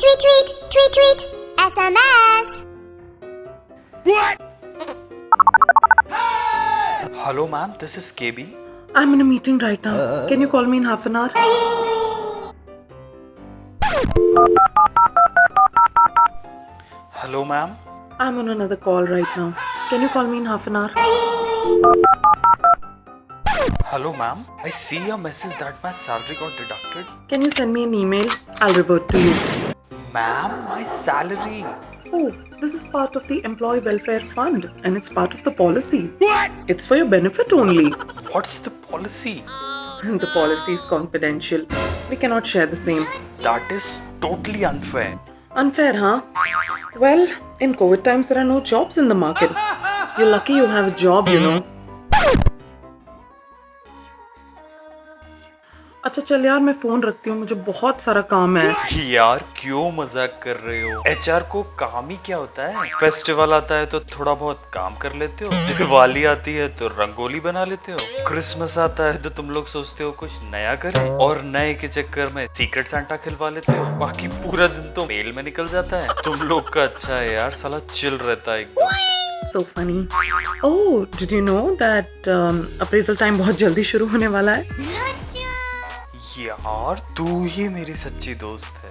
Tweet, tweet, tweet, tweet. SMS. What? Hello, ma'am. This is KB. I'm in a meeting right now. Can you call me in half an hour? Hello, ma'am. I'm on another call right now. Can you call me in half an hour? Hello, ma'am. I see your message that my salary got deducted. Can you send me an email? I'll revert to you. Ma'am, my salary. Oh, this is part of the Employee Welfare Fund and it's part of the policy. What? It's for your benefit only. What's the policy? the policy is confidential. We cannot share the same. That is totally unfair. Unfair, huh? Well, in COVID times, there are no jobs in the market. You're lucky you have a job, you know. अच्छा चल यार मैं phone रखती हूँ मुझे बहुत सारा काम है। यार क्यों मज़ाक कर रहे हो? एचआर को काम ही क्या होता है? फेस्टिवल आता है तो थोड़ा बहुत काम कर लेते हो। दिवाली आती है तो रंगोली बना लेते हो। क्रिसमस आता है तो तुम लोग सोचते हो कुछ नया करें। और नए के चक्कर में सीक्रेट सांता खिलवा लेते हो। बाकी पूरा दिन तो मेल में निकल जाता है। तुम लोग का अच्छा है यार साला चिल रहता है। एकदम so funny. Oh did you know that um, appraisal time बहुत जल्दी शुरू होने वाला है? यार तू ही मेरी सच्ची दोस्त है।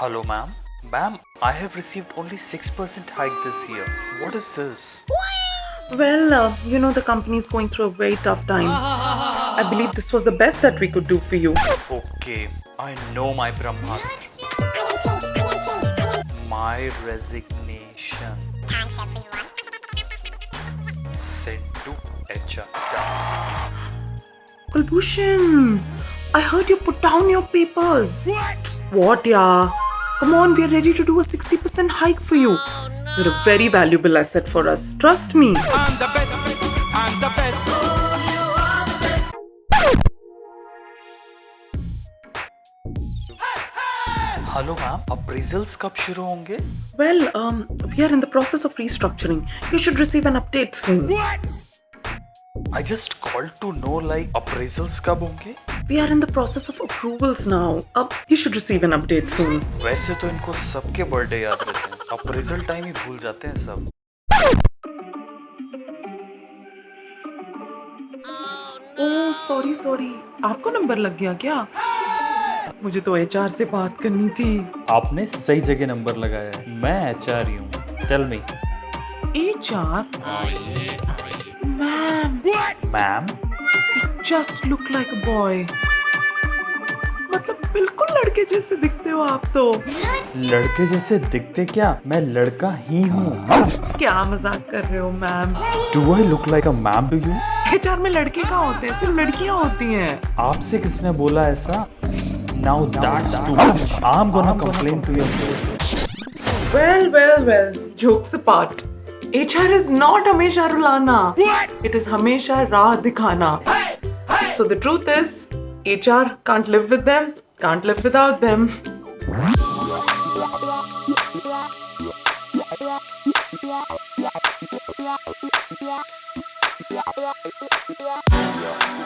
Hello ma'am ma'am I have received only six percent hike this year what is this well you know the company is going through a very tough time I believe this was the best that we could do for you okay I know my Brahmastra my resignation thanks everyone Kulbhushan, I heard you put down your papers. What? What, yeah? Come on, we are ready to do a 60% hike for you. You're a very valuable asset for us. Trust me. I'm the best. I'm the best. Hello ma'am appraisals कब शुरू होंगे Well, um, we are in the process of restructuring. You should receive an update I just call to know like appraisals कब होंगे? We are in the process of approvals now. Uh, you should receive an update soon. वैसे तो इनको सबके birthday याद रहते हैं। Appraisal time ही भूल जाते हैं सब। ओह सॉरी सॉरी आपको नंबर लग गया क्या? मुझे तो एचआर से बात करनी थी। आपने सही जगह नंबर लगाया है। मैं एचआर ही हूँ। Tell me HR ma'am ma'am just look like a boy मतलब बिल्कुल लड़के जैसे दिखते हो आप तो। लड़के जैसे दिखते क्या? मैं लड़का ही हूँ। क्या मज़ाक कर रहे हो ma'am do I look like a ma'am to you HR में लड़के कहाँ होते हैं? सिर्फ़ लड़कियाँ होती हैं। आपसे किसने बोला ऐसा? Now that's too I am gonna complain to your Well, well, well. Jokes apart. HR is not Hamesha Rulana. What? It is Hamesha Radhikana. Hey, hey. So the truth is, HR can't live with them, can't live without them.